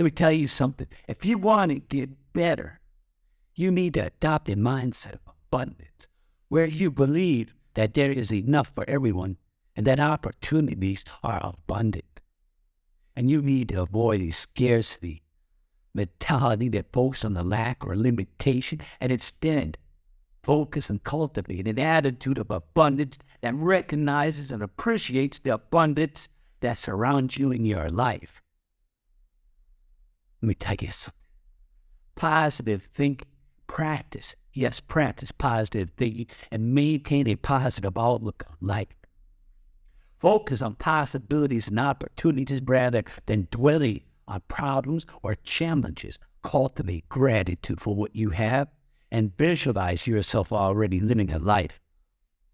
Let me tell you something. If you want to get better, you need to adopt a mindset of abundance where you believe that there is enough for everyone and that opportunities are abundant. And you need to avoid a scarcity mentality that focuses on the lack or limitation and instead focus and cultivate an attitude of abundance that recognizes and appreciates the abundance that surrounds you in your life. Let me tell you something. Positive thinking, practice, yes, practice positive thinking, and maintain a positive outlook on life. Focus on possibilities and opportunities rather than dwelling on problems or challenges. Cultivate gratitude for what you have and visualize yourself already living a life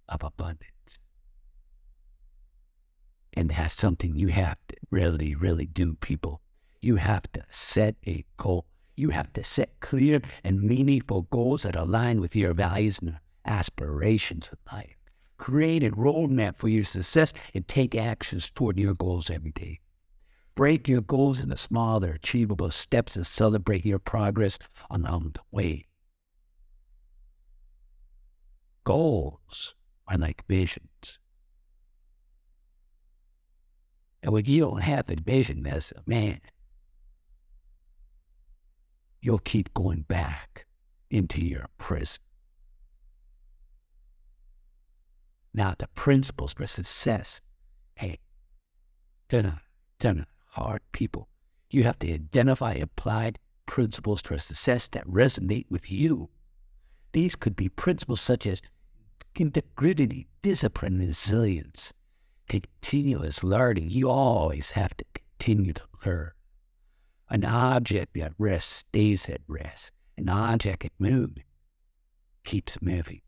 of abundance. And that's something you have to really, really do, people. You have to set a goal. You have to set clear and meaningful goals that align with your values and aspirations in life. Create a roadmap for your success and take actions toward your goals every day. Break your goals into smaller, achievable steps and celebrate your progress along the way. Goals are like visions. And when you don't have a vision as a man, you'll keep going back into your prison. Now, the principles for success, hey, they're not hard people. You have to identify applied principles for success that resonate with you. These could be principles such as integrity, discipline, resilience, continuous learning. You always have to continue to learn. An object at rest stays at rest. An object at movement keeps moving.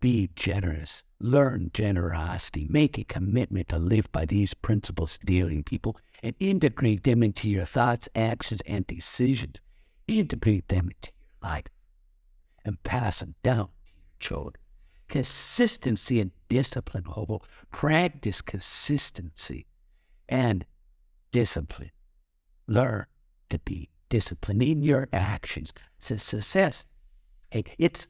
Be generous. Learn generosity. Make a commitment to live by these principles dealing people and integrate them into your thoughts, actions, and decisions. Integrate them into your life and pass them down to your children. Consistency and discipline, Hobo. Practice consistency and discipline. Learn to be disciplined in your actions. So success, hey, it's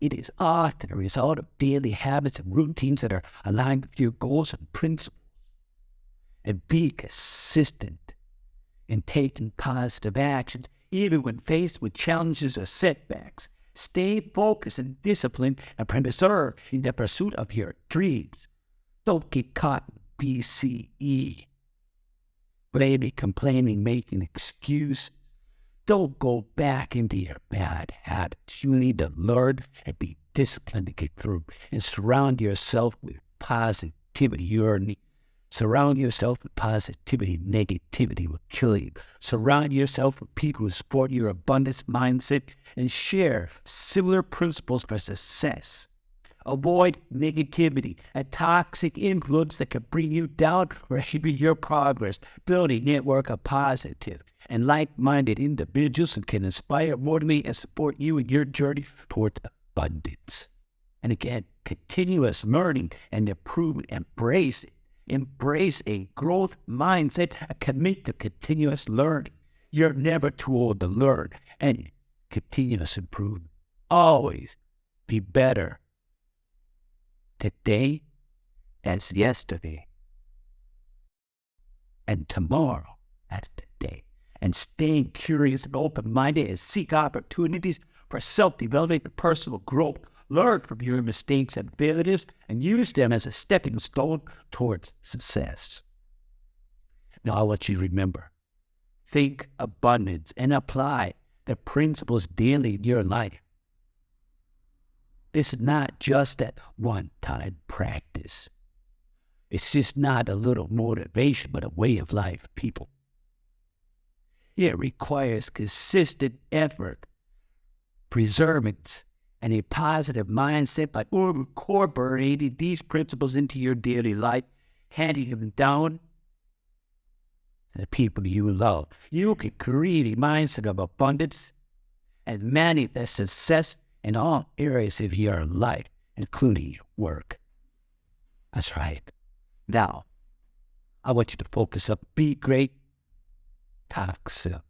it is often a result of daily habits and routines that are aligned with your goals and principles. And be consistent in taking positive actions, even when faced with challenges or setbacks. Stay focused and disciplined and persevere in the pursuit of your dreams. Don't get caught in BCE. Blaming, complaining, making excuse. Don't go back into your bad habits. You need to learn and be disciplined to get through and surround yourself with positivity. You're Surround yourself with positivity. Negativity will kill you. Surround yourself with people who support your abundance mindset and share similar principles for success. Avoid negativity, a toxic influence that can bring you down or hinder your progress. Build a network of positive and like-minded individuals who can inspire, motivate, and support you in your journey towards abundance. And again, continuous learning and improvement. Embrace it. Embrace a growth mindset commit to continuous learning. You're never too old to learn and continuous improvement. Always be better today as yesterday and tomorrow as today. And staying curious and open minded and seek opportunities for self development and personal growth learn from your mistakes and failures, and use them as a stepping stone towards success. Now, I want you to remember think abundance and apply the principles daily in your life. This is not just a one time practice. It's just not a little motivation, but a way of life, people. It requires consistent effort, perseverance, and a positive mindset by incorporating these principles into your daily life, handing them down to the people you love. You can create a mindset of abundance and manifest success in all areas of your life, including work. That's right. Now, I want you to focus up. Be great. Talk soon.